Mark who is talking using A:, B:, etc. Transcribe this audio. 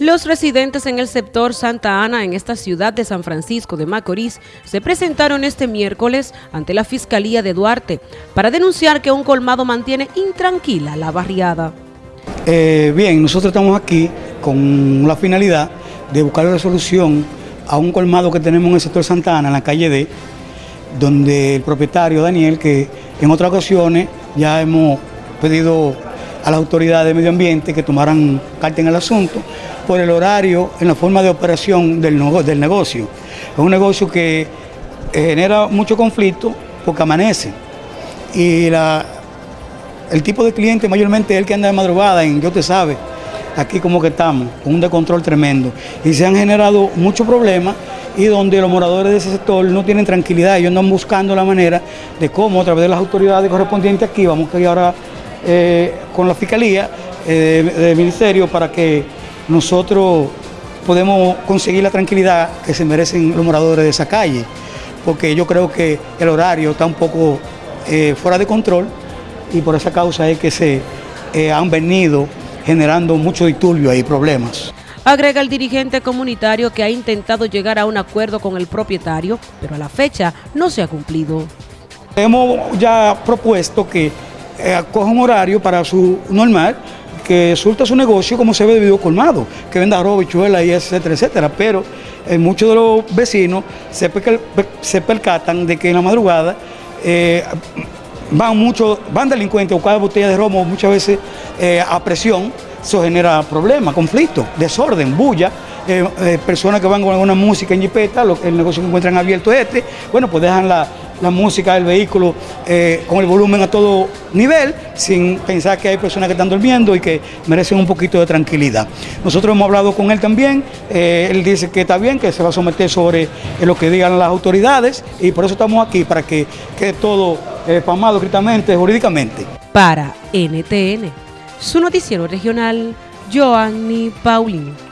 A: Los residentes en el sector Santa Ana, en esta ciudad de San Francisco de Macorís, se presentaron este miércoles ante la Fiscalía de Duarte para denunciar que un colmado mantiene intranquila la barriada.
B: Eh, bien, nosotros estamos aquí con la finalidad de buscar una solución a un colmado que tenemos en el sector Santa Ana, en la calle D, donde el propietario Daniel, que en otras ocasiones ya hemos pedido a las autoridades de medio ambiente que tomaran carta en el asunto por el horario en la forma de operación del, del negocio. Es un negocio que eh, genera mucho conflicto porque amanece y la, el tipo de cliente mayormente es el que anda de madrugada en Yo Te Sabe, aquí como que estamos, con un descontrol tremendo. Y se han generado muchos problemas y donde los moradores de ese sector no tienen tranquilidad, ellos andan buscando la manera de cómo a través de las autoridades correspondientes aquí, vamos a ahora eh, con la Fiscalía eh, del Ministerio para que nosotros podemos conseguir la tranquilidad que se merecen los moradores de esa calle, porque yo creo que el horario está un poco eh, fuera de control y por esa causa es que se han venido generando mucho disturbio y problemas.
A: Agrega el dirigente comunitario que ha intentado llegar a un acuerdo con el propietario, pero a la fecha no se ha cumplido.
B: Hemos ya propuesto que eh, coja un horario para su normal, que surta su negocio como se ve debido colmado, que venda robo, chuela y etcétera, etcétera. Pero eh, muchos de los vecinos se, percatan de que en la madrugada eh, van muchos, van delincuentes o cada botella de romo muchas veces a presión, eso genera problemas, conflictos, desorden, bulla. personas que van con alguna música en jipeta, el negocio que encuentran abierto este, bueno, pues dejan la, la música del vehículo eh, con el volumen a todo nivel, sin pensar que hay personas que están durmiendo y que merecen un poquito de tranquilidad. Nosotros hemos hablado con él también, eh, él dice que está bien, que se va a someter sobre eh, lo que digan las autoridades y por eso estamos aquí, para que quede todo pamado escritamente, jurídicamente.
A: Para NTN, su noticiero regional, Joanny Paulino.